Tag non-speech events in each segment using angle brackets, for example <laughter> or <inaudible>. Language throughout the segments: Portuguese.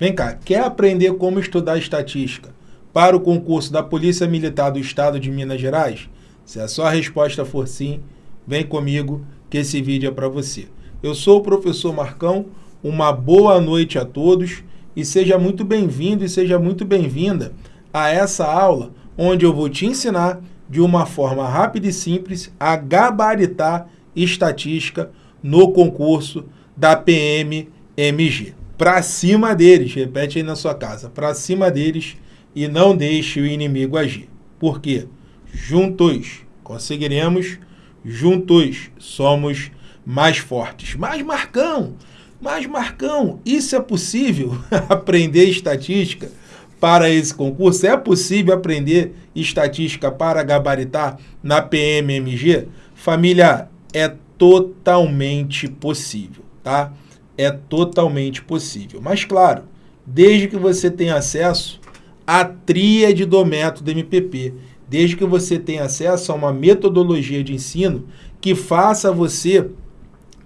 Vem cá, quer aprender como estudar estatística para o concurso da Polícia Militar do Estado de Minas Gerais? Se a sua resposta for sim, vem comigo que esse vídeo é para você. Eu sou o professor Marcão, uma boa noite a todos e seja muito bem-vindo e seja muito bem-vinda a essa aula onde eu vou te ensinar de uma forma rápida e simples a estatística no concurso da PMMG. Para cima deles, repete aí na sua casa, para cima deles e não deixe o inimigo agir. Por quê? Juntos conseguiremos, juntos somos mais fortes. Mais Marcão, mais Marcão, isso é possível <laughs> aprender estatística para esse concurso? É possível aprender estatística para gabaritar na PMMG? Família, é totalmente possível, tá? É totalmente possível. Mas, claro, desde que você tenha acesso à tríade do método MPP, desde que você tenha acesso a uma metodologia de ensino que faça você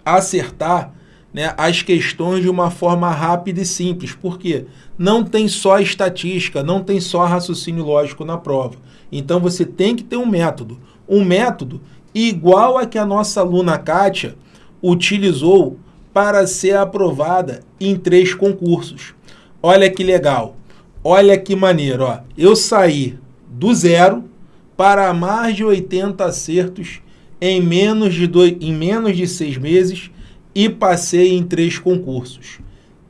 acertar né, as questões de uma forma rápida e simples. Por quê? Não tem só estatística, não tem só raciocínio lógico na prova. Então você tem que ter um método. Um método igual a que a nossa aluna Kátia utilizou para ser aprovada em três concursos. Olha que legal, olha que maneiro. Ó. Eu saí do zero para mais de 80 acertos em menos de, dois, em menos de seis meses e passei em três concursos.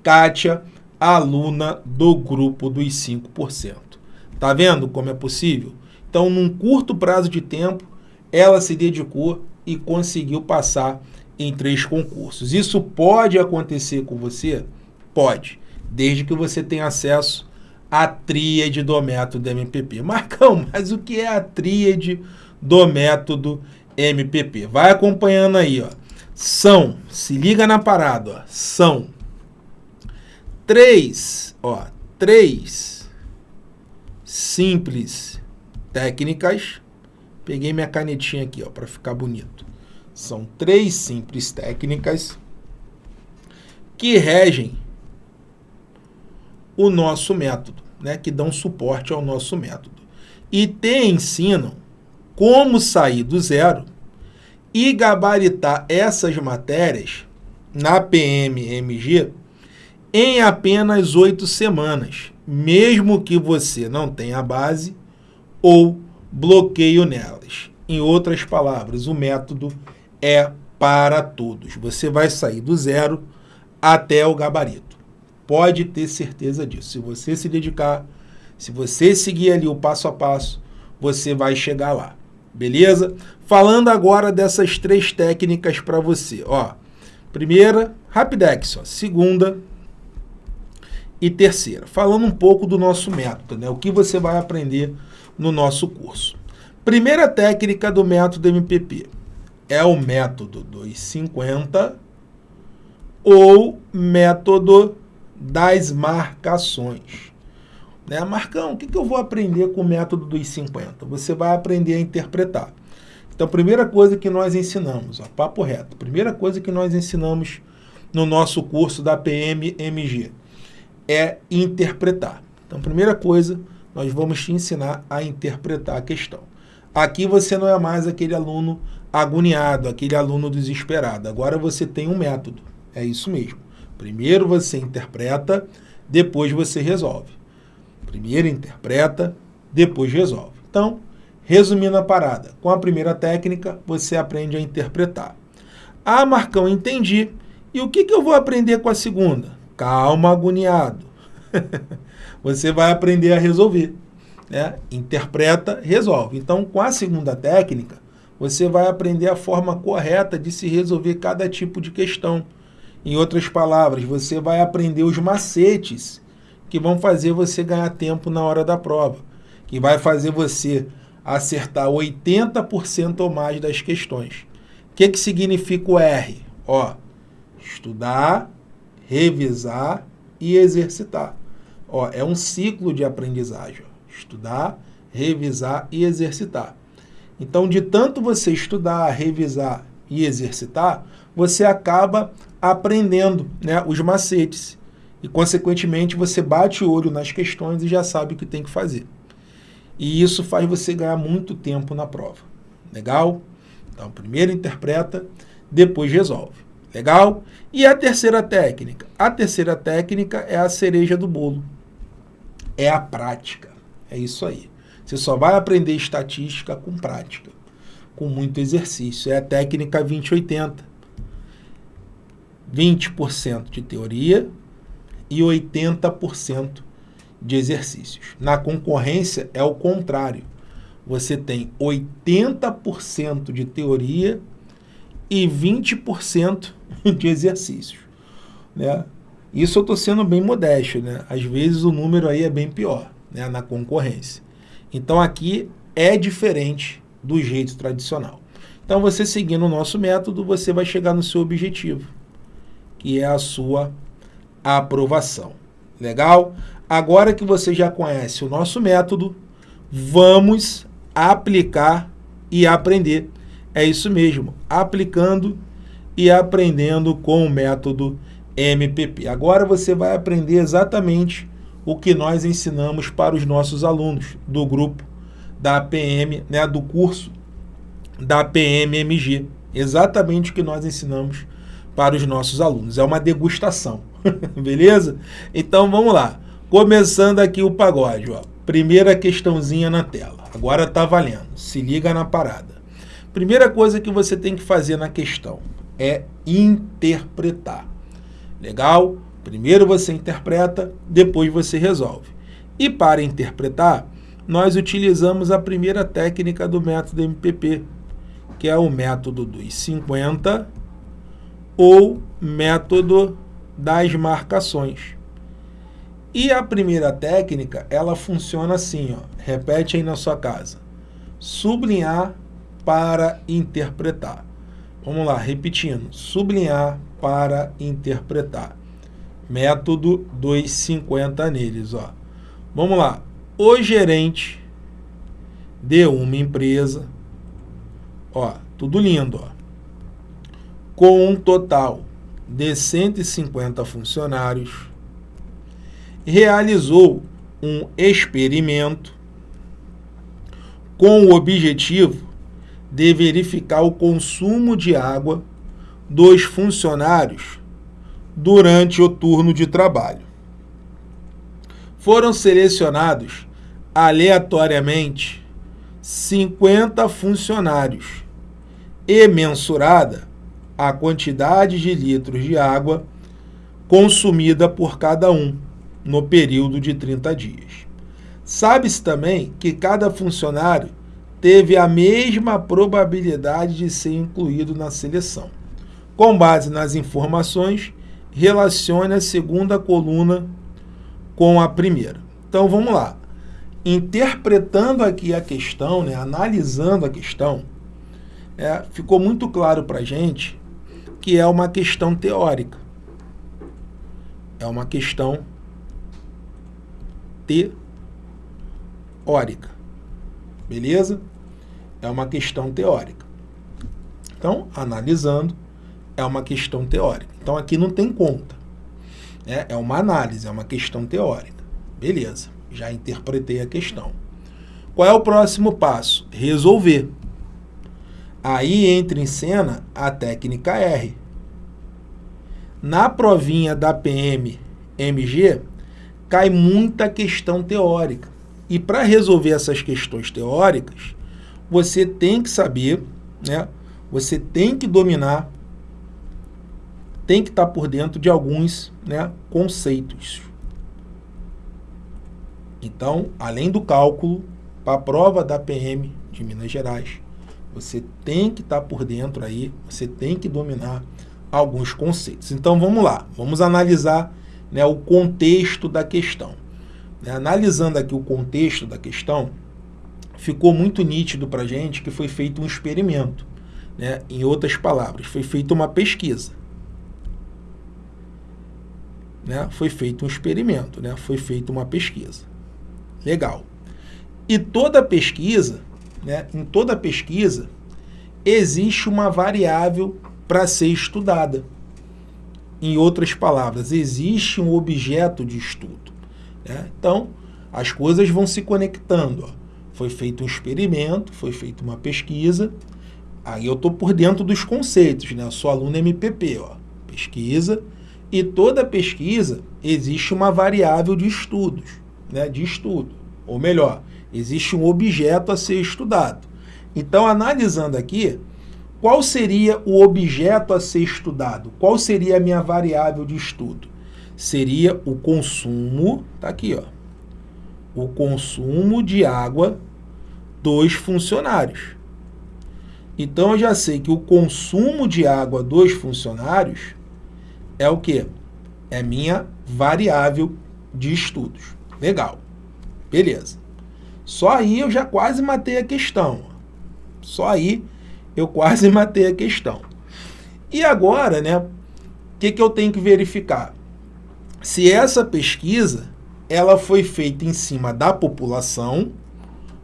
Kátia, aluna do grupo dos 5%. Tá vendo como é possível? Então, num curto prazo de tempo, ela se dedicou e conseguiu passar em três concursos. Isso pode acontecer com você? Pode, desde que você tenha acesso à tríade do método MPP. <laughs> Marcão, mas o que é a tríade do método MPP? Vai acompanhando aí, ó são, se liga na parada, ó, são três, ó, três simples técnicas. Peguei minha canetinha aqui, ó, para ficar bonito. São três simples técnicas que regem o nosso método, né, que dão suporte ao nosso método. E te ensinam como sair do zero e gabaritar essas matérias na PMMG em apenas oito semanas, mesmo que você não tenha base ou bloqueio nelas. Em outras palavras, o método é para todos. Você vai sair do zero até o gabarito. Pode ter certeza disso. Se você se dedicar, se você seguir ali o passo a passo, você vai chegar lá. Beleza? Falando agora dessas três técnicas para você. Ó, primeira, Rapidex. Ó, segunda e terceira. Falando um pouco do nosso método, né? o que você vai aprender no nosso curso. Primeira técnica do método MPP é o método dos 50 ou método das marcações. Né? Marcão, o que, que eu vou aprender com o método dos 50? Você vai aprender a interpretar. Então, primeira coisa que nós ensinamos, ó, papo reto, primeira coisa que nós ensinamos no nosso curso da PMMG é interpretar. Então, primeira coisa, nós vamos te ensinar a interpretar a questão. Aqui você não é mais aquele aluno agoniado, aquele aluno desesperado. Agora você tem um método. É isso mesmo. Primeiro você interpreta, depois você resolve. Primeiro interpreta, depois resolve. Então, resumindo a parada, com a primeira técnica, você aprende a interpretar. Ah, Marcão, entendi. E o que, que eu vou aprender com a segunda? Calma, agoniado. <laughs> você vai aprender a resolver. Né? Interpreta, resolve. Então, com a segunda técnica, você vai aprender a forma correta de se resolver cada tipo de questão. Em outras palavras, você vai aprender os macetes que vão fazer você ganhar tempo na hora da prova, que vai fazer você acertar 80% ou mais das questões. O que, que significa o R? Ó, estudar, revisar e exercitar. Ó, é um ciclo de aprendizagem. Ó. Estudar, revisar e exercitar. Então, de tanto você estudar, revisar e exercitar, você acaba aprendendo né, os macetes. e, consequentemente, você bate o olho nas questões e já sabe o que tem que fazer. E isso faz você ganhar muito tempo na prova. Legal? Então, primeiro interpreta, depois resolve. Legal? E a terceira técnica? A terceira técnica é a cereja do bolo. É a prática. É isso aí. Você só vai aprender estatística com prática, com muito exercício. É a técnica 2080. 20% de teoria e 80% de exercícios. Na concorrência é o contrário. Você tem 80% de teoria e 20% <laughs> de exercícios. Né? Isso eu estou sendo bem modesto. Né? Às vezes o número aí é bem pior né? na concorrência. Então aqui é diferente do jeito tradicional. Então você seguindo o nosso método, você vai chegar no seu objetivo, que é a sua aprovação. Legal? Agora que você já conhece o nosso método, vamos aplicar e aprender. É isso mesmo, aplicando e aprendendo com o método MPP. Agora você vai aprender exatamente o que nós ensinamos para os nossos alunos do grupo da PM, né, do curso da PMMG. Exatamente o que nós ensinamos para os nossos alunos. É uma degustação, <laughs> beleza? Então vamos lá. Começando aqui o pagode, ó. Primeira questãozinha na tela. Agora tá valendo. Se liga na parada. Primeira coisa que você tem que fazer na questão é interpretar. Legal? Primeiro você interpreta, depois você resolve. E para interpretar, nós utilizamos a primeira técnica do método MPP, que é o método dos 50 ou método das marcações. E a primeira técnica, ela funciona assim, ó. repete aí na sua casa. Sublinhar para interpretar. Vamos lá, repetindo. Sublinhar para interpretar. Método 250 neles. Ó. Vamos lá. O gerente de uma empresa, ó, tudo lindo, ó, com um total de 150 funcionários, realizou um experimento com o objetivo de verificar o consumo de água dos funcionários durante o turno de trabalho. Foram selecionados aleatoriamente 50 funcionários e mensurada a quantidade de litros de água consumida por cada um no período de 30 dias. Sabe-se também que cada funcionário teve a mesma probabilidade de ser incluído na seleção. Com base nas informações, relacione a segunda coluna com a primeira. Então vamos lá. Interpretando aqui a questão, né, analisando a questão, é, ficou muito claro para a gente que é uma questão teórica. É uma questão teórica. Beleza? É uma questão teórica. Então, analisando, é uma questão teórica. Então, aqui não tem conta. Né? É uma análise, é uma questão teórica. Beleza, já interpretei a questão. Qual é o próximo passo? Resolver. Aí entra em cena a técnica R. Na provinha da PM MG, cai muita questão teórica. E para resolver essas questões teóricas, você tem que saber, né? você tem que dominar, tem que estar por dentro de alguns né, conceitos. Então, além do cálculo, para a prova da PM de Minas Gerais, você tem que estar por dentro aí, você tem que dominar alguns conceitos. Então, vamos lá, vamos analisar né, o contexto da questão. Né, analisando aqui o contexto da questão, ficou muito nítido para a gente que foi feito um experimento. Né? Em outras palavras, foi feita uma pesquisa. Né? Foi feito um experimento, né? foi feita uma pesquisa. Legal. E toda pesquisa, né, em toda pesquisa, existe uma variável para ser estudada. em outras palavras, existe um objeto de estudo. Né? Então, as coisas vão se conectando. Ó. Foi feito um experimento, foi feita uma pesquisa, aí eu estou por dentro dos conceitos, né? eu sou aluno MPP, ó. pesquisa, e toda pesquisa existe uma variável de estudos, né? de estudo, ou melhor, existe um objeto a ser estudado. Então, analisando aqui, qual seria o objeto a ser estudado? Qual seria a minha variável de estudo? Seria o consumo, tá aqui, ó, o consumo de água dos funcionários. Então, eu já sei que o consumo de água dos funcionários é o quê? É minha variável de estudos. Legal. Beleza. Só aí eu já quase matei a questão. Só aí eu quase <laughs> matei a questão. E agora, né, o que, que eu tenho que verificar? Se essa pesquisa ela foi feita em cima da população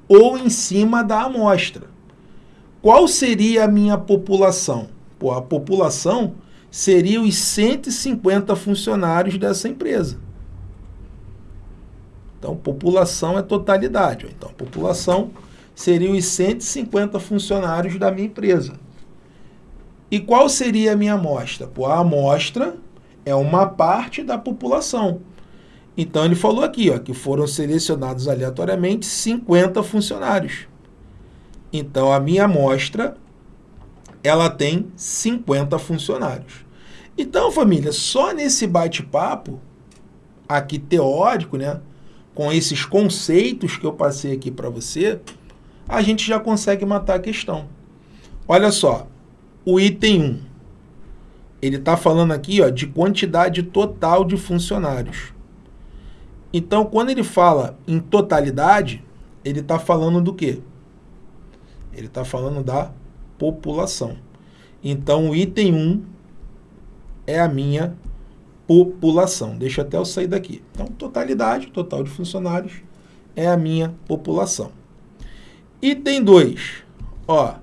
ou em cima da amostra. Qual seria a minha população? Pô, a população seria os 150 funcionários dessa empresa. Então, população é totalidade. Então, população seriam os 150 funcionários da minha empresa. E qual seria a minha amostra? Pô, a amostra é uma parte da população. Então ele falou aqui ó, que foram selecionados aleatoriamente 50 funcionários. Então a minha amostra ela tem 50 funcionários. Então, família, só nesse bate-papo aqui teórico, né, com esses conceitos que eu passei aqui para você, a gente já consegue matar a questão. Olha só, o item 1, ele está falando aqui ó, de quantidade total de funcionários. Então, quando ele fala em totalidade, ele está falando do quê? Ele está falando da população. Então, o item 1 é a minha população. Deixa até eu sair daqui. Então, totalidade, total de funcionários, é a minha população. Item 2, ó,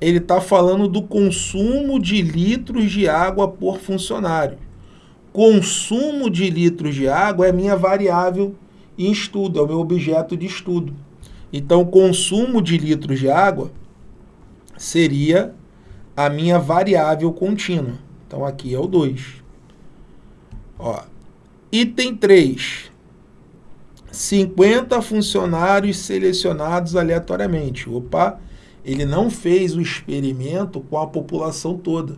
ele está falando do consumo de litros de água por funcionário. Consumo de litros de água é minha variável em estudo, é o meu objeto de estudo. Então, consumo de litros de água seria a minha variável contínua. Então, aqui é o 2. Ó, item 3, 50 funcionários selecionados aleatoriamente. Opa, ele não fez o experimento com a população toda.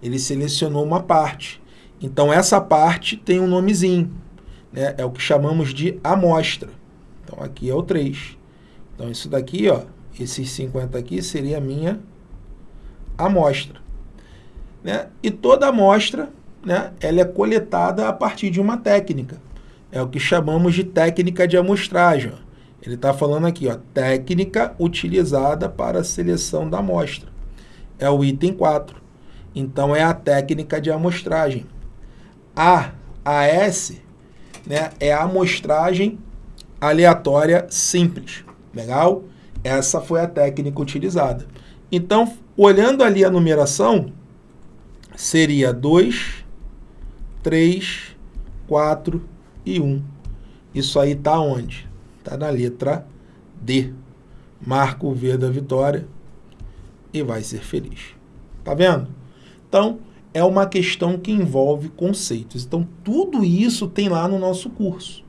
Ele selecionou uma parte. Então, essa parte tem um nomezinho. Né? É o que chamamos de amostra. Então, aqui é o 3. Então, isso daqui, ó, esses 50 aqui, seria a minha amostra. Né? E toda amostra, né, ela é coletada a partir de uma técnica. É o que chamamos de técnica de amostragem. Ele está falando aqui, ó, técnica utilizada para a seleção da amostra. É o item 4. Então, é a técnica de amostragem. A, AS, né, é a amostragem aleatória simples. Legal? Essa foi a técnica utilizada. Então, olhando ali a numeração, seria 2, 3, 4, e 1. Isso aí está onde? Está na letra D. Marca o V da vitória e vai ser feliz. Tá vendo? Então, é uma questão que envolve conceitos. Então, tudo isso tem lá no nosso curso.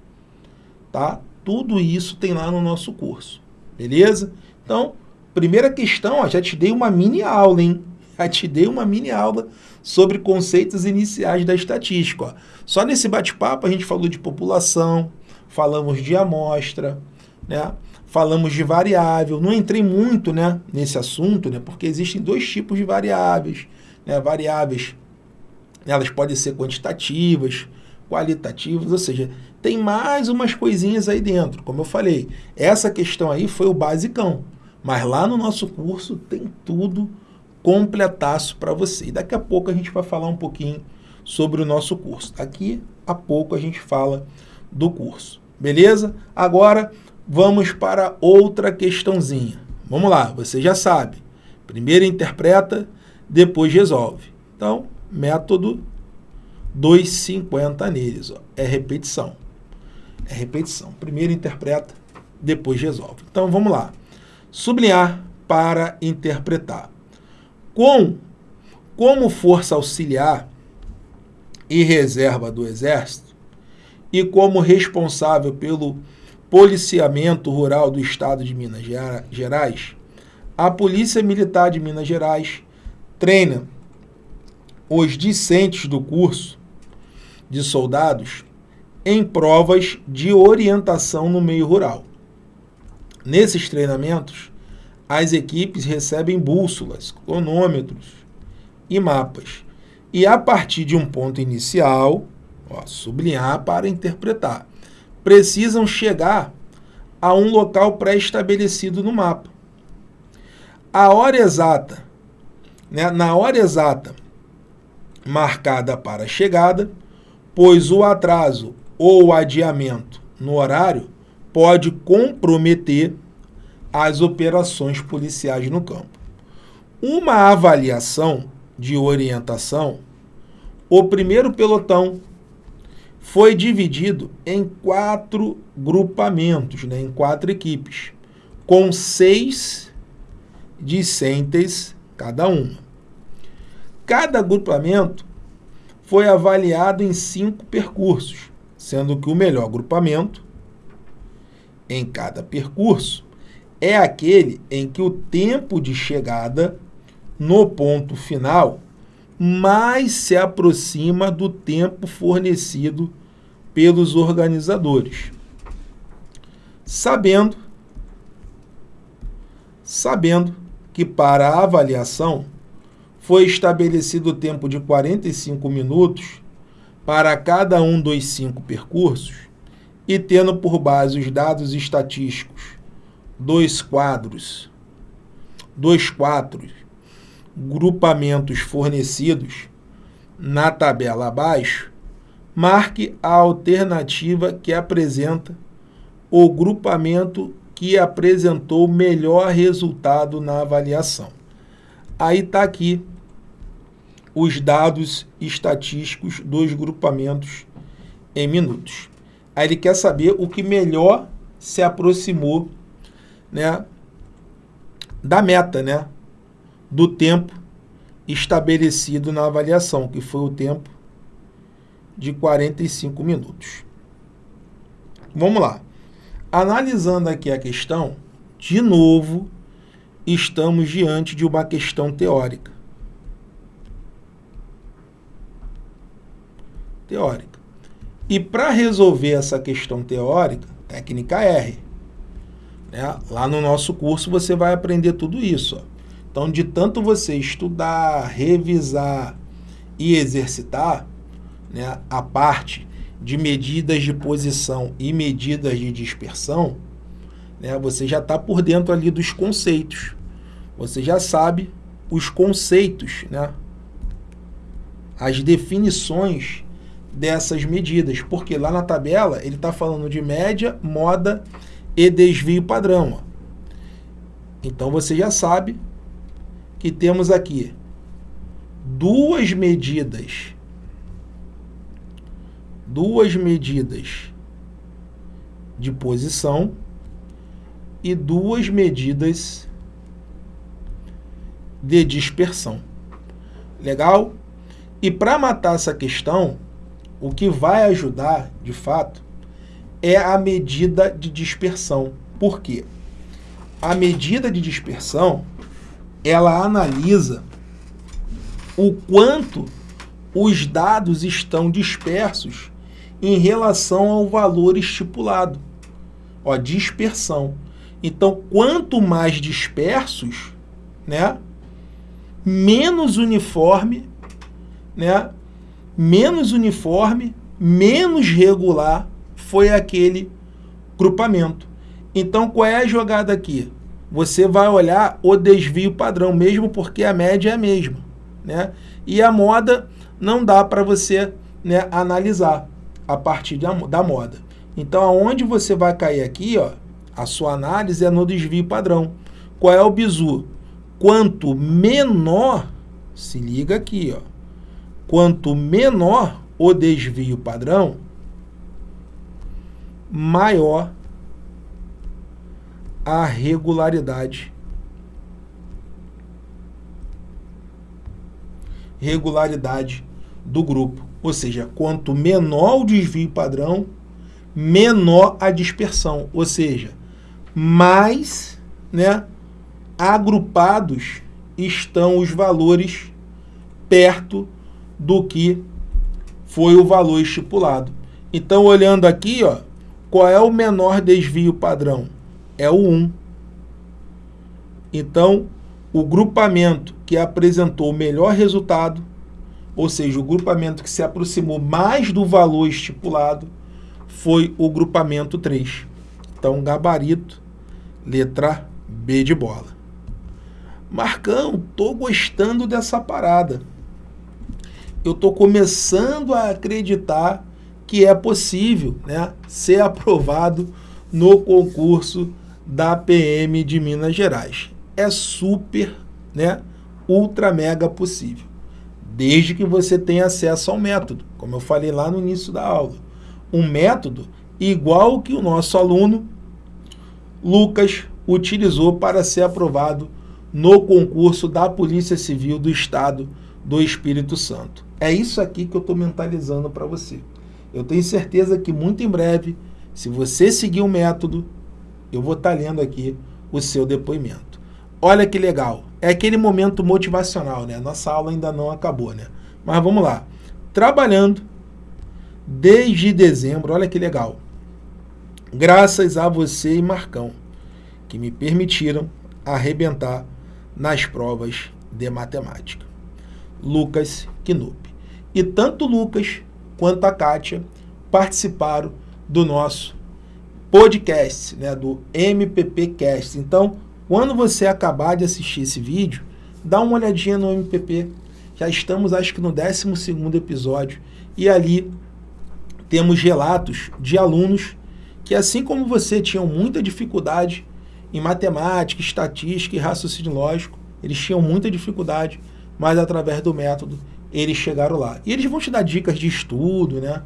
Tá? Tudo isso tem lá no nosso curso. Beleza? Então, primeira questão, ó, já te dei uma mini aula, hein? <laughs> Já te dei uma mini aula sobre conceitos iniciais da estatística. Ó. Só nesse bate-papo a gente falou de população, falamos de amostra, né? falamos de variável. Não entrei muito né, nesse assunto, né, porque existem dois tipos de variáveis. Né? Variáveis, elas podem ser quantitativas, qualitativas, ou seja, tem mais umas coisinhas aí dentro. Como eu falei, essa questão aí foi o basicão. Mas lá no nosso curso tem tudo completaço para você. E daqui a pouco a gente vai falar um pouquinho sobre o nosso curso. Daqui a pouco a gente fala do curso. Beleza? Agora vamos para outra questãozinha. Vamos lá, você já sabe. Primeiro interpreta, depois resolve. Então, método 2,50 neles. Ó. É repetição. É repetição. Primeiro interpreta, depois resolve. Então vamos lá. Sublinhar para interpretar. Com, como força auxiliar e reserva do Exército, e como responsável pelo policiamento rural do Estado de Minas Gerais, a Polícia Militar de Minas Gerais treina os discentes do curso de soldados em provas de orientação no meio rural. Nesses treinamentos, as equipes recebem bússolas, cronômetros e mapas. E a partir de um ponto inicial, ó, sublinhar para interpretar, precisam chegar a um local pré-estabelecido no mapa. A hora exata, né, na hora exata marcada para a chegada, pois o atraso ou adiamento no horário pode comprometer as operações policiais no campo. Uma avaliação de orientação, o primeiro pelotão foi dividido em quatro grupamentos, né, em quatro equipes, com seis discentes cada uma. Cada agrupamento foi avaliado em cinco percursos, sendo que o melhor agrupamento em cada percurso é aquele em que o tempo de chegada no ponto final mais se aproxima do tempo fornecido pelos organizadores. Sabendo, sabendo que para a avaliação foi estabelecido o tempo de 45 minutos para cada um dos cinco percursos e tendo por base os dados estatísticos dois quadros, dois quadros, grupamentos fornecidos na tabela abaixo, marque a alternativa que apresenta o grupamento que apresentou melhor resultado na avaliação. Aí está aqui os dados estatísticos dos grupamentos em minutos. Aí ele quer saber o que melhor se aproximou né, da meta, né, do tempo estabelecido na avaliação, que foi o tempo de 45 minutos. Vamos lá. Analisando aqui a questão, de novo, estamos diante de uma questão teórica. Teórica. E para resolver essa questão teórica, técnica R. Né? Lá no nosso curso você vai aprender tudo isso. Ó. Então, de tanto você estudar, revisar e exercitar né, a parte de medidas de posição e medidas de dispersão, né, você já está por dentro ali dos conceitos. Você já sabe os conceitos, né, as definições dessas medidas, porque lá na tabela ele está falando de média, moda e desvio padrão. Então você já sabe que temos aqui duas medidas, duas medidas de posição e duas medidas de dispersão. Legal? E para matar essa questão, o que vai ajudar, de fato, é a medida de dispersão. Por quê? A medida de dispersão, ela analisa o quanto os dados estão dispersos em relação ao valor estipulado. Ó, dispersão. Então, quanto mais dispersos, né, menos uniforme, né, menos uniforme, menos regular foi aquele grupamento. Então, qual é a jogada aqui? Você vai olhar o desvio padrão, mesmo porque a média é a mesma. Né? E a moda não dá para você né, analisar a partir da, da moda. Então, aonde você vai cair aqui, ó, a sua análise é no desvio padrão. Qual é o bizu? Quanto menor, se liga aqui, ó, quanto menor o desvio padrão, maior a regularidade. Regularidade do grupo. Ou seja, quanto menor o desvio padrão, menor a dispersão. Ou seja, mais né, agrupados estão os valores perto do que foi o valor estipulado. Então, olhando aqui, ó, qual é o menor desvio padrão? É o 1. Então, o grupamento que apresentou o melhor resultado, ou seja, o grupamento que se aproximou mais do valor estipulado, foi o grupamento 3. Então, gabarito, letra B de bola. Marcão, tô gostando dessa parada. Eu tô começando a acreditar que é possível né, ser aprovado no concurso da PM de Minas Gerais. É super, né, ultra mega possível, desde que você tenha acesso ao método, como eu falei lá no início da aula. Um método igual que o nosso aluno Lucas utilizou para ser aprovado no concurso da Polícia Civil do Estado do Espírito Santo. É isso aqui que eu estou mentalizando para você. Eu tenho certeza que muito em breve, se você seguir o método, eu vou estar tá lendo aqui o seu depoimento. Olha que legal, é aquele momento motivacional, né? Nossa aula ainda não acabou, né? Mas vamos lá. Trabalhando desde dezembro, olha que legal. Graças a você e Marcão, que me permitiram arrebentar nas provas de matemática. Lucas Knup. E tanto Lucas quanto a Kátia participaram do nosso podcast, né, do MPPcast. Então, quando você acabar de assistir esse vídeo, dá uma olhadinha no MPP. Já estamos, acho que no 12º episódio. E ali temos relatos de alunos que, assim como você, tinham muita dificuldade em matemática, estatística e raciocínio lógico. Eles tinham muita dificuldade, mas através do método eles chegaram lá. E eles vão te dar dicas de estudo, né?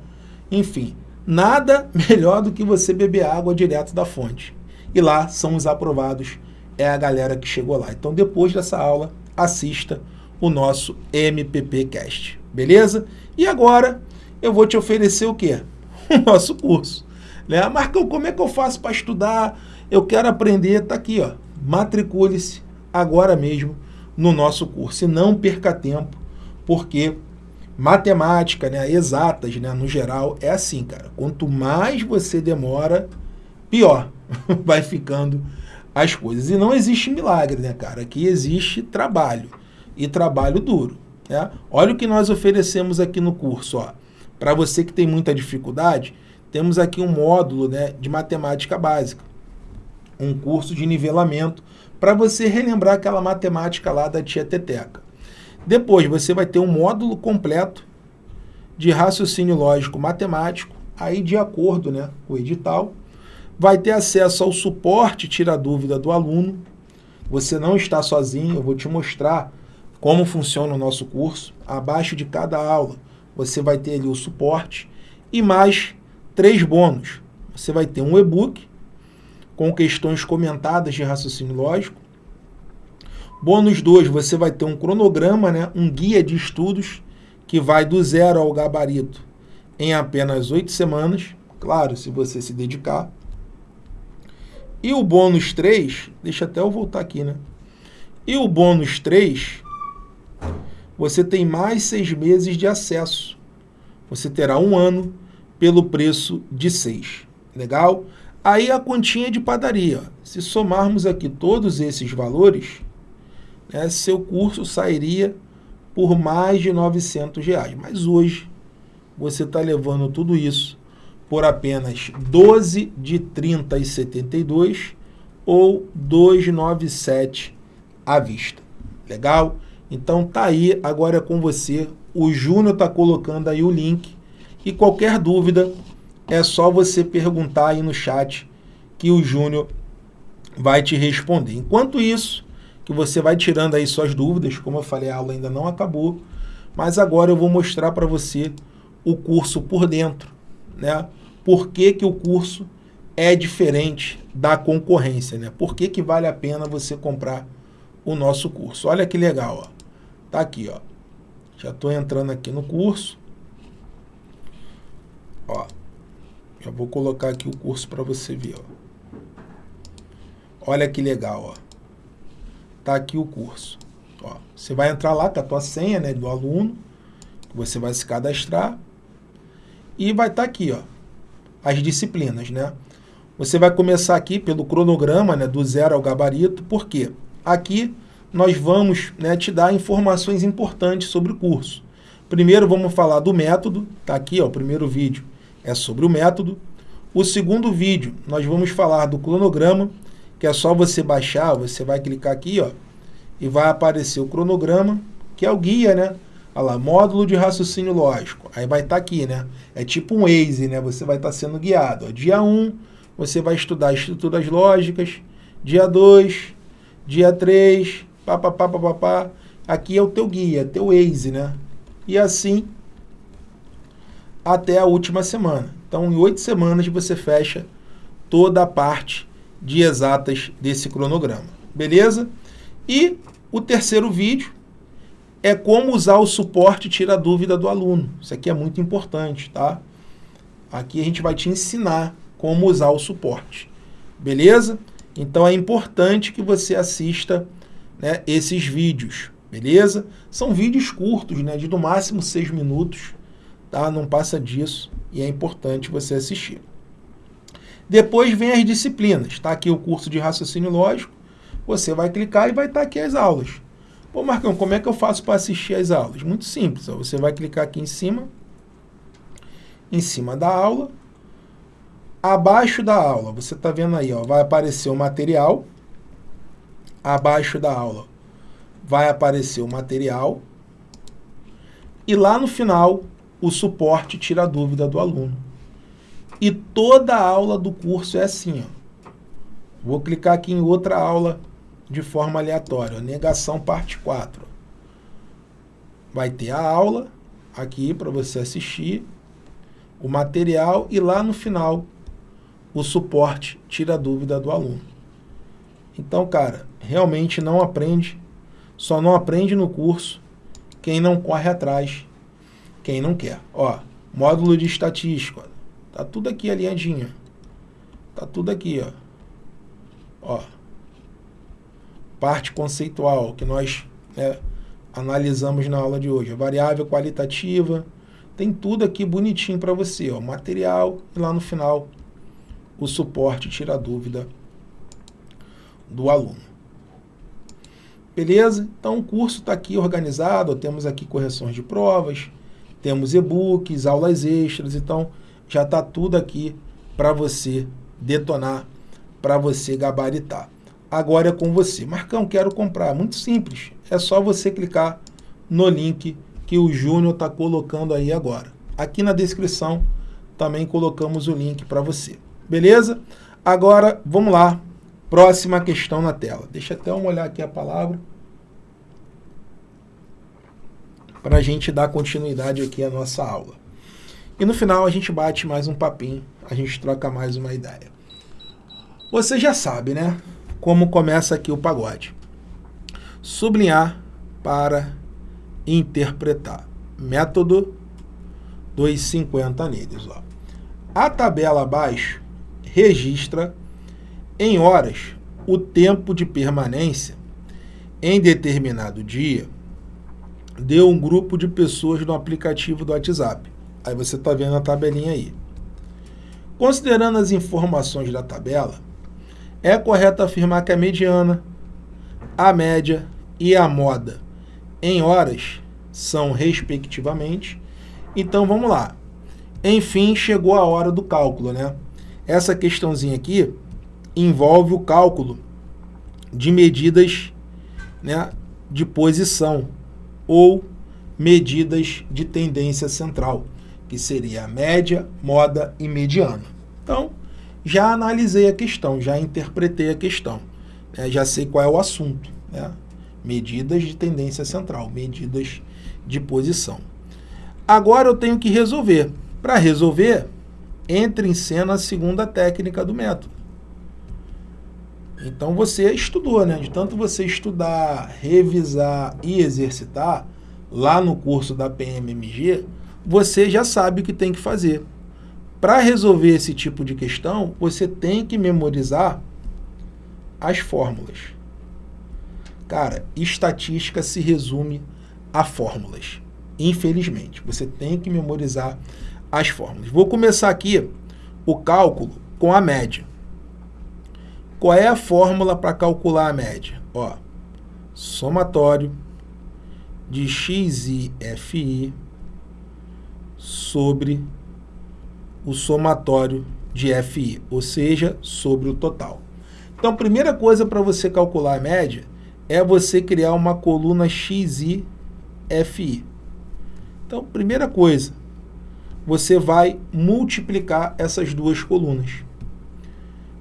Enfim, nada <laughs> melhor do que você beber água direto da fonte. E lá são os aprovados, é a galera que chegou lá. Então depois dessa aula, assista o nosso MPPcast, beleza? E agora eu vou te oferecer o quê? <laughs> O nosso curso. Né? Marcão, como é que eu faço para estudar? Eu quero aprender, tá aqui, ó. Matricule-se agora mesmo no nosso curso e não perca tempo, porque matemática, né, exatas, né, no geral, é assim, cara. Quanto mais você demora, pior <laughs> vai ficando as coisas. E não existe milagre, né, cara? Aqui existe trabalho e trabalho duro. Né? Olha o que nós oferecemos aqui no curso, ó. Para você que tem muita dificuldade, temos aqui um módulo né, de matemática básica um curso de nivelamento para você relembrar aquela matemática lá da tia Teteca. Depois você vai ter um módulo completo de raciocínio lógico matemático, aí de acordo né, com o edital. Vai ter acesso ao suporte tira dúvida do aluno. Você não está sozinho, eu vou te mostrar como funciona o nosso curso. Abaixo de cada aula você vai ter ali o suporte e mais três bônus. Você vai ter um e-book com questões comentadas de raciocínio lógico. Bônus 2, você vai ter um cronograma, né, um guia de estudos que vai do zero ao gabarito em apenas oito semanas, claro, se você se dedicar. E o bônus 3, deixa até eu voltar aqui, né? E o bônus 3, você tem mais seis meses de acesso. Você terá um ano pelo preço de seis. Legal? Aí a continha de padaria. Se somarmos aqui todos esses valores, né, seu curso sairia por mais de 900 reais. Mas hoje você está levando tudo isso por apenas 12 de 30 e 72 ou 297 à vista. Legal? Então tá aí, agora é com você. O Júnior está colocando aí o link. E qualquer dúvida, é só você perguntar aí no chat que o Júnior vai te responder. Enquanto isso, que você vai tirando aí suas dúvidas, como eu falei, a aula ainda não acabou, mas agora eu vou mostrar para você o curso por dentro, né? Por que, que o curso é diferente da concorrência, né? Por que, que vale a pena você comprar o nosso curso? Olha que legal, ó. Tá aqui, ó. Já estou entrando aqui no curso. Ó. Já vou colocar aqui o curso para você ver, ó. Olha que legal, ó. Tá aqui o curso. Ó, você vai entrar lá com a tua senha, né, do aluno. Você vai se cadastrar. E vai estar tá aqui, ó. As disciplinas, né? Você vai começar aqui pelo cronograma, né, do zero ao gabarito. Por quê? Aqui nós vamos né, te dar informações importantes sobre o curso. Primeiro vamos falar do método. Tá aqui, ó, o primeiro vídeo é sobre o método. O segundo vídeo, nós vamos falar do cronograma que é só você baixar, você vai clicar aqui, ó, e vai aparecer o cronograma, que é o guia, né? Olha lá, módulo de raciocínio lógico. Aí vai estar tá aqui, né? É tipo um Waze, né? Você vai estar tá sendo guiado. Ó. Dia 1, um, você vai estudar estruturas lógicas. Dia 2, dia 3, papapá, papapá. Aqui é o teu guia, teu Waze, né? E assim até a última semana. Então, em oito semanas você fecha toda a parte de exatas desse cronograma. Beleza? E o terceiro vídeo é como usar o suporte e tirar dúvida do aluno. Isso aqui é muito importante, tá? Aqui a gente vai te ensinar como usar o suporte. Beleza? Então é importante que você assista né, esses vídeos. Beleza? São vídeos curtos, né, de no máximo seis minutos. Tá? Não passa disso e é importante você assistir. Depois vem as disciplinas. Está aqui o curso de raciocínio lógico. Você vai clicar e vai estar tá aqui as aulas. Pô, Marcão, como é que eu faço para assistir as aulas? Muito simples. Ó. Você vai clicar aqui em cima, em cima da aula. Abaixo da aula, você está vendo aí, ó, vai aparecer o material. Abaixo da aula vai aparecer o material. E lá no final, o suporte tira a dúvida do aluno. E toda aula do curso é assim. Ó. Vou clicar aqui em outra aula de forma aleatória. Negação parte 4. Vai ter a aula aqui para você assistir, o material e lá no final o suporte tira a dúvida do aluno. Então, cara, realmente não aprende, só não aprende no curso quem não corre atrás, quem não quer. Ó, módulo de estatística, Tá tudo aqui alinhadinho. Tá tudo aqui, ó. Ó. Parte conceitual que nós né, analisamos na aula de hoje. A variável qualitativa. Tem tudo aqui bonitinho para você, ó. Material e lá no final o suporte tira a dúvida do aluno. Beleza? Então o curso está aqui organizado, temos aqui correções de provas, temos e-books, aulas extras, então já está tudo aqui para você detonar, para você gabaritar. Agora é com você. Marcão, quero comprar. Muito simples. É só você clicar no link que o Júnior está colocando aí agora. Aqui na descrição também colocamos o link para você. Beleza? Agora, vamos lá. Próxima questão na tela. Deixa até eu olhar aqui a palavra. Para a gente dar continuidade aqui à nossa aula. E no final a gente bate mais um papinho, a gente troca mais uma ideia. Você já sabe, né? Como começa aqui o pagode. Sublinhar para interpretar. Método 250 neles. Ó. A tabela abaixo registra em horas o tempo de permanência em determinado dia de um grupo de pessoas no aplicativo do WhatsApp. Aí você está vendo a tabelinha aí. Considerando as informações da tabela, é correto afirmar que a mediana, a média e a moda em horas são respectivamente. Então vamos lá. Enfim, chegou a hora do cálculo, né? Essa questãozinha aqui envolve o cálculo de medidas né, de posição ou medidas de tendência central que seria a média, moda e mediana. Então, já analisei a questão, já interpretei a questão, né? já sei qual é o assunto. Né? Medidas de tendência central, medidas de posição. Agora eu tenho que resolver. Para resolver, entra em cena a segunda técnica do método. Então você estudou, né? De tanto você estudar, revisar e exercitar, lá no curso da PMMG, você já sabe o que tem que fazer. Para resolver esse tipo de questão, você tem que memorizar as fórmulas. Cara, estatística se resume a fórmulas. Infelizmente, você tem que memorizar as fórmulas. Vou começar aqui o cálculo com a média. Qual é a fórmula para calcular a média? Ó, somatório de x e fi sobre o somatório de fi, ou seja, sobre o total. Então, a primeira coisa para você calcular a média é você criar uma coluna xi fi. Então, primeira coisa, você vai multiplicar essas duas colunas.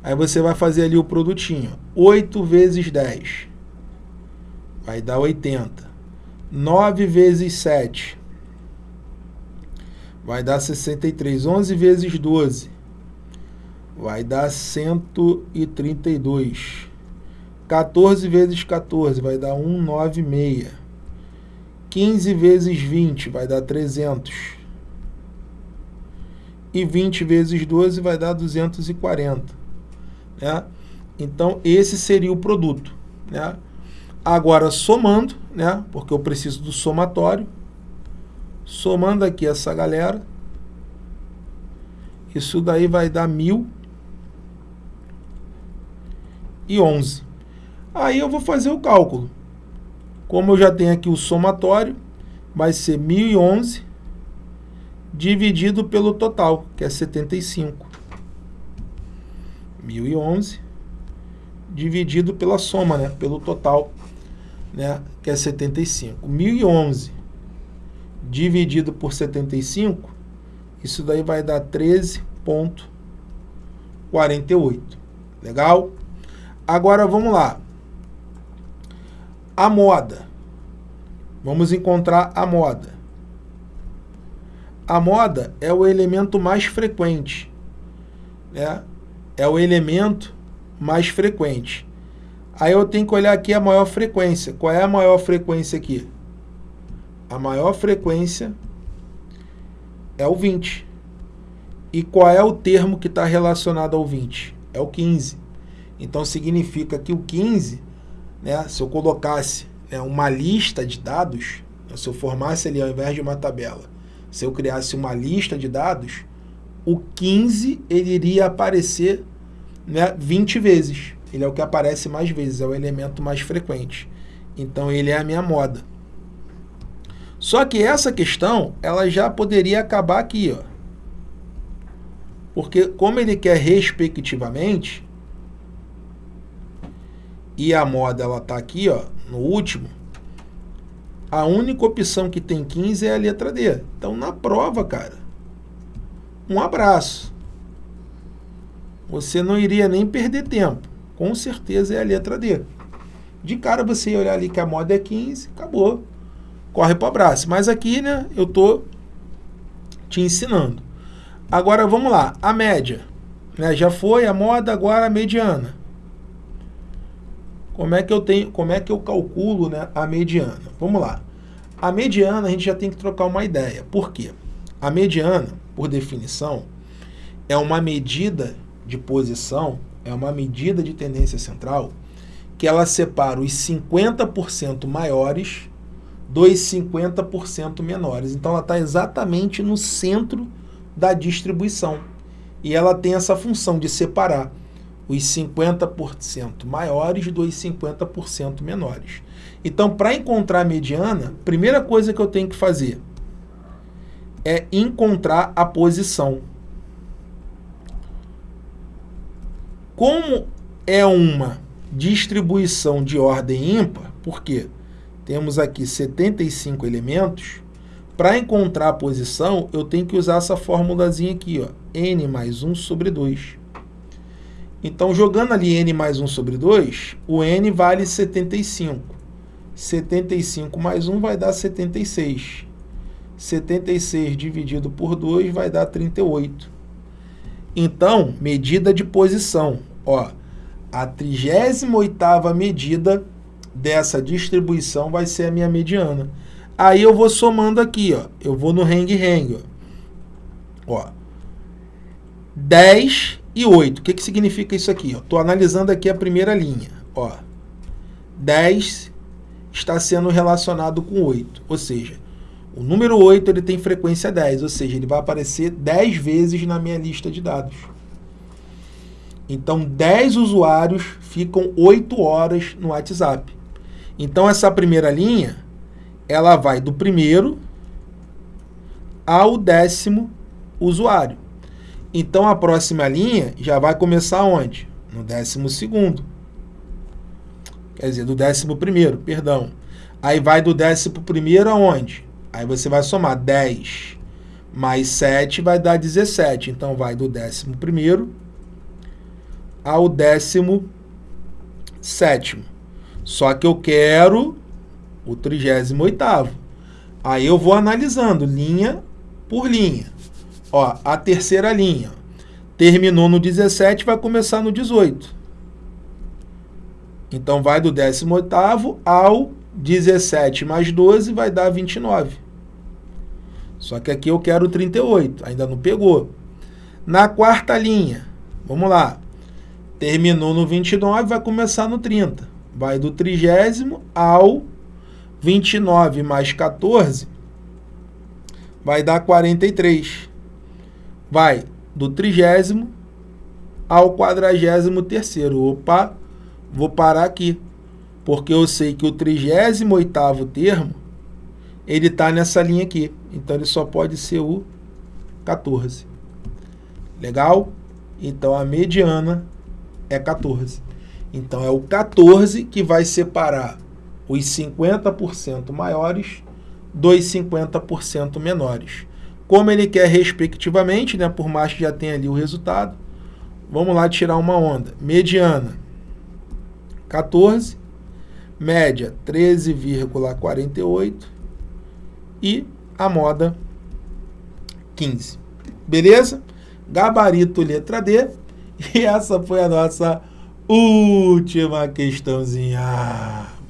Aí você vai fazer ali o produtinho. 8 vezes 10 vai dar 80. 9 vezes 7 vai dar 63. 11 vezes 12 vai dar 132. 14 vezes 14 vai dar 196. 15 vezes 20 vai dar 300 e 20 vezes 12 vai dar 240. Né? Então, esse seria o produto. Né? Agora, somando, né? porque eu preciso do somatório, somando aqui essa galera, isso daí vai dar 1.011. Aí eu vou fazer o cálculo. Como eu já tenho aqui o somatório, vai ser 1.011 dividido pelo total, que é 75. 1011 dividido pela soma, né, pelo total, né, que é 75. 1011 dividido por 75, isso daí vai dar 13.48. Legal? Agora vamos lá. A moda. Vamos encontrar a moda. A moda é o elemento mais frequente, né? É o elemento mais frequente. Aí eu tenho que olhar aqui a maior frequência. Qual é a maior frequência aqui? A maior frequência é o 20. E qual é o termo que está relacionado ao 20? É o 15. Então significa que o 15, né, se eu colocasse né, uma lista de dados, se eu formasse ali ao invés de uma tabela, se eu criasse uma lista de dados, o 15 ele iria aparecer né, 20 vezes. Ele é o que aparece mais vezes, é o elemento mais frequente. Então ele é a minha moda. Só que essa questão, ela já poderia acabar aqui, ó. Porque como ele quer respectivamente, e a moda ela tá aqui, ó, no último, a única opção que tem 15 é a letra D. Então, na prova, cara, um abraço. Você não iria nem perder tempo. Com certeza é a letra D. De cara você ia olhar ali que a moda é 15, acabou. Corre para o abraço. Mas aqui, né, eu tô te ensinando. Agora vamos lá, a média. Né, já foi a moda, agora a mediana. Como é que eu tenho, como é que eu calculo né, a mediana? Vamos lá. A mediana a gente já tem que trocar uma ideia. Por quê? A mediana, por definição, é uma medida de posição, é uma medida de tendência central que ela separa os 50% maiores dos 50% menores. Então ela está exatamente no centro da distribuição. E ela tem essa função de separar os 50% maiores dos 50% menores. Então, para encontrar a mediana, primeira coisa que eu tenho que fazer é encontrar a posição. Como é uma distribuição de ordem ímpar, porque temos aqui 75 elementos, para encontrar a posição, eu tenho que usar essa formulazinha aqui, ó, n mais 1 sobre 2. Então, jogando ali n mais 1 sobre 2, o n vale 75. 75 mais 1 vai dar 76. 76 dividido por 2 vai dar 38. Então, medida de posição. Ó, a 38ª medida dessa distribuição vai ser a minha mediana. Aí eu vou somando aqui, ó. Eu vou no hang-hang, ó. ó. 10 e 8. O que, que significa isso aqui? Estou analisando aqui a primeira linha. Ó. 10 está sendo relacionado com 8. Ou seja, o número 8 ele tem frequência 10. Ou seja, ele vai aparecer 10 vezes na minha lista de dados. Então, 10 usuários ficam 8 horas no WhatsApp. Então, essa primeira linha, ela vai do primeiro ao décimo usuário. Então, a próxima linha já vai começar onde? No décimo segundo. Quer dizer, do décimo primeiro, perdão. Aí vai do décimo primeiro aonde? Aí você vai somar 10 mais 7 vai dar 17. Então, vai do décimo primeiro ao décimo sétimo. Só que eu quero o trigésimo oitavo. Aí eu vou analisando linha por linha. Ó, a terceira linha terminou no 17, vai começar no 18. Então vai do 18º ao 17 mais 12 vai dar 29. Só que aqui eu quero 38, ainda não pegou. Na quarta linha, vamos lá. Terminou no 29, vai começar no 30. Vai do trigésimo ao 29 mais 14, vai dar 43. Vai do trigésimo ao quadragésimo terceiro. Opa, vou parar aqui, porque eu sei que o trigésimo oitavo termo, ele está nessa linha aqui. Então, ele só pode ser o 14. Legal? Então, a mediana é 14. Então, é o 14 que vai separar os 50% maiores dos 50% menores. Como ele quer respectivamente, né, por mais que já tenha ali o resultado, vamos lá tirar uma onda. Mediana, 14, média, 13,48 e a moda, 15. Beleza? Gabarito letra D. E essa foi a nossa última questãozinha.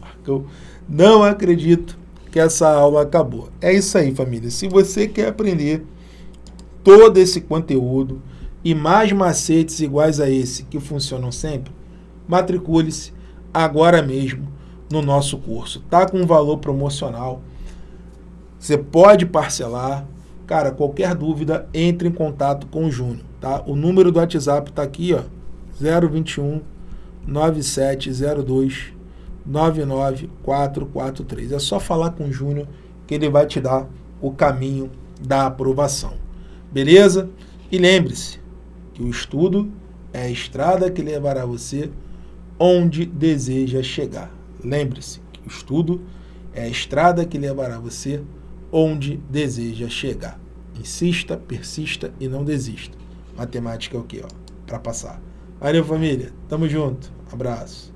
Marcão, não acredito que essa aula acabou. É isso aí, família. Se você quer aprender todo esse conteúdo e mais macetes iguais a esse que funcionam sempre, matricule-se agora mesmo no nosso curso. Tá com um valor promocional. Você pode parcelar. Cara, qualquer dúvida, entre em contato com o Júnior, tá? O número do WhatsApp está aqui, ó, 021 9702 99443. É só falar com o Júnior que ele vai te dar o caminho da aprovação. Beleza? E lembre-se que o estudo é a estrada que levará você onde deseja chegar. Lembre-se o estudo é a estrada que levará você onde deseja chegar. Insista, persista e não desista. Matemática é o que, ó? Para passar. Valeu, família. Tamo junto. Abraço.